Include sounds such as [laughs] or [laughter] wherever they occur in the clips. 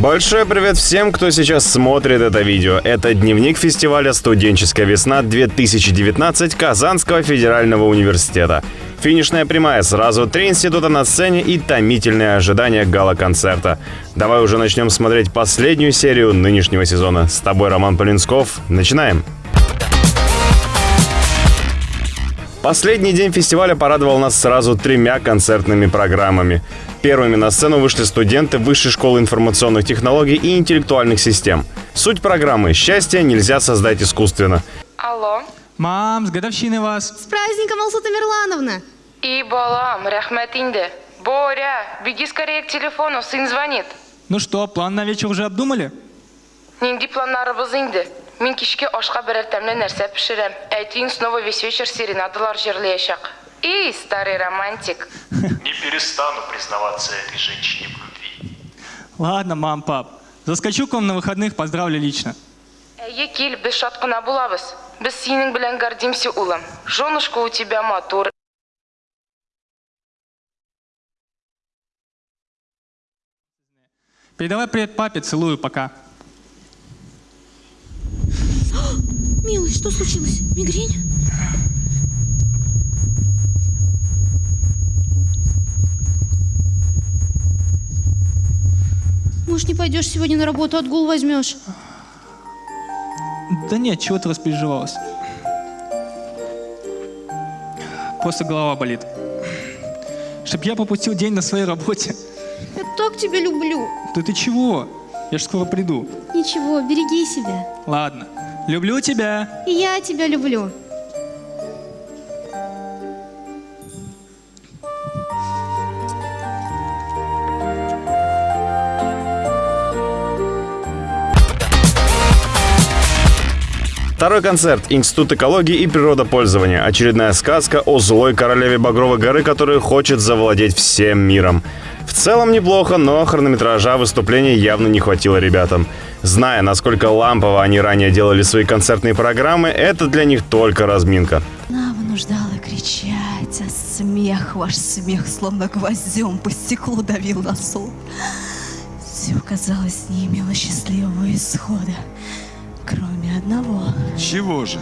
Большой привет всем, кто сейчас смотрит это видео. Это дневник фестиваля «Студенческая весна-2019» Казанского федерального университета. Финишная прямая, сразу три института на сцене и томительное ожидание гала-концерта. Давай уже начнем смотреть последнюю серию нынешнего сезона. С тобой Роман Полинсков. Начинаем! Последний день фестиваля порадовал нас сразу тремя концертными программами. Первыми на сцену вышли студенты Высшей школы информационных технологий и интеллектуальных систем. Суть программы «Счастье нельзя создать искусственно». Алло. Мам, с годовщиной вас. С праздником, Алсута Мирлановна! И балам, рахмет инде. Боря, беги скорее к телефону, сын звонит. Ну что, план на вечер уже обдумали? Нинди планнарыбыз инде. Мин кичке ашка берер тәмле нәрсә пешерәм. Әйтин снова весь вечер серенадалар җырлаячак. И, старый романтик. [laughs] Не перестану признаваться этой женщине в любви. Ладно, мам, пап. Заскочу к вам на выходных, поздравлю лично. Әйе, кил, без шат кына булабыз. Без синең белән гордимся, улым. Женушка у тебя матур. Передавай привет папе, целую, пока. Что случилось? Мигрень? Может, не пойдешь сегодня на работу, отгул возьмешь? Да нет, чего ты распереживалась? Просто голова болит. Чтоб я пропустил день на своей работе. Я так тебя люблю. Да ты чего? Я ж скоро приду. Ничего, береги себя. Ладно. Люблю тебя. И я тебя люблю. Второй концерт «Институт экологии и природопользования». Очередная сказка о злой королеве Багровой горы, которая хочет завладеть всем миром. В целом неплохо, но хронометража выступления явно не хватило ребятам. Зная, насколько лампово они ранее делали свои концертные программы, это для них только разминка. Она вынуждала кричать, а смех, ваш смех, словно гвоздем по стеклу давил на сон. Все, казалось, не имело счастливого исхода, кроме одного. Чего же?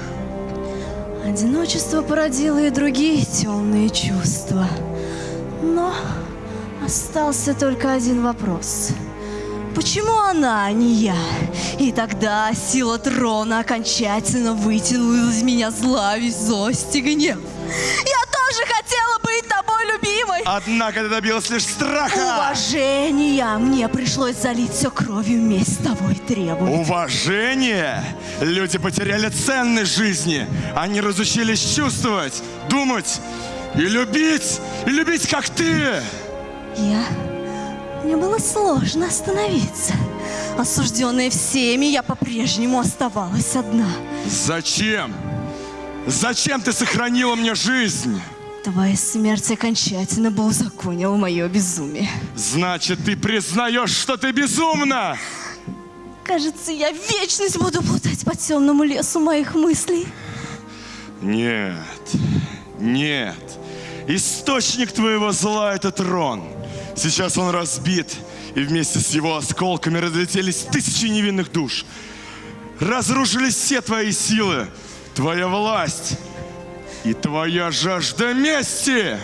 Одиночество породило и другие темные чувства. Но остался только один вопрос. Почему она, а не я? И тогда сила трона окончательно вытянула из меня зловесть, злость и гнев. Я тоже хотела быть тобой любимой. Однако ты добилась лишь страха. Уважения мне пришлось залить все кровью месть того и требовать. Уважение? Люди потеряли ценность жизни. Они разучились чувствовать, думать и любить. И любить, как ты. Мне было сложно остановиться. Осужденная всеми, я по-прежнему оставалась одна. Зачем? Зачем ты сохранила мне жизнь? Твоя смерть окончательно бы узаконила мое безумие. Значит, ты признаешь, что ты безумна? Кажется, я вечность буду плутать по темному лесу моих мыслей. Нет, нет. Источник твоего зла — это трон. Сейчас он разбит, и вместе с его осколками разлетелись тысячи невинных душ. Разрушились все твои силы, твоя власть и твоя жажда мести.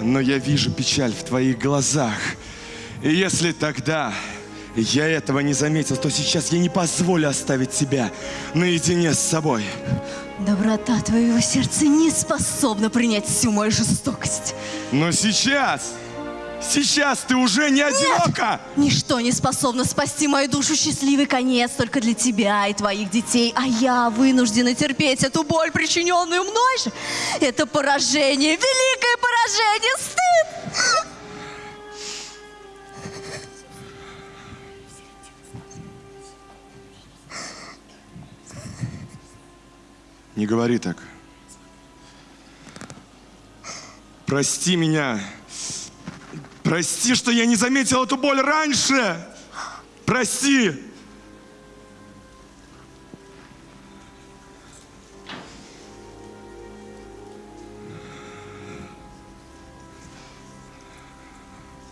Но я вижу печаль в твоих глазах. И если тогда я этого не заметил, то сейчас я не позволю оставить тебя наедине с собой. Доброта твоего сердца не способна принять всю мою жестокость. Но сейчас, сейчас ты уже не одинока. Ничто не способно спасти мою душу счастливый конец только для тебя и твоих детей, а я вынуждена терпеть эту боль, причиненную мной же. Это поражение, великое поражение, стыд! Не говори так. Прости меня. Прости, что я не заметил эту боль раньше. Прости.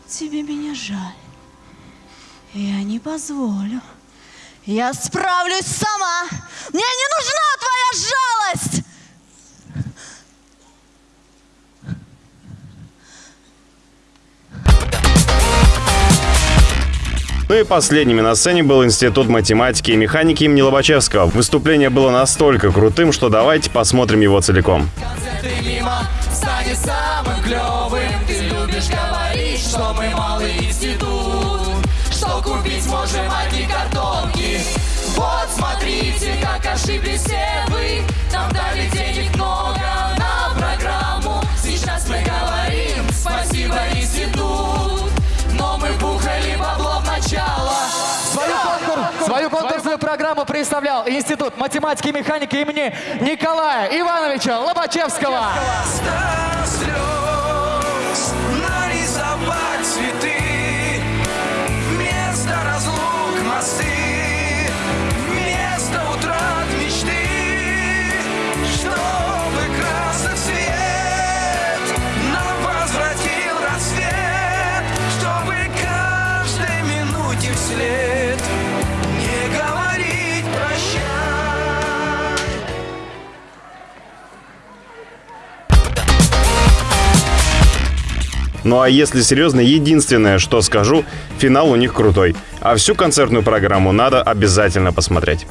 Тебе меня жаль. Я не позволю. Я справлюсь сама. Мне не нужна твоя жалость. Ну и последними на сцене был Институт математики и механики имени Лобачевского. Выступление было настолько крутым, что давайте посмотрим его целиком. мимо говорить, мы малый институт Что купить можем одни картонки Вот смотрите, как ошиблись все вы. Нам дали денег много на программу. Сейчас мы говорим спасибо институт. Но мы бухали бабло в начало. Свою, конкурс- свою конкурсную программу представлял Институт математики и механики имени Николая Ивановича Лобачевского. слез вслед Не говорить прощай Ну а если серьезно, единственное, что скажу, финал у них крутой. А всю концертную программу надо обязательно посмотреть.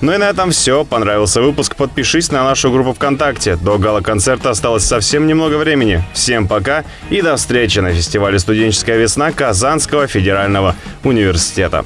Ну и на этом все. Понравился выпуск? Подпишись на нашу группу ВКонтакте. До гала-концерта осталось совсем немного времени. Всем пока и до встречи на фестивале «Студенческая весна» Казанского федерального университета.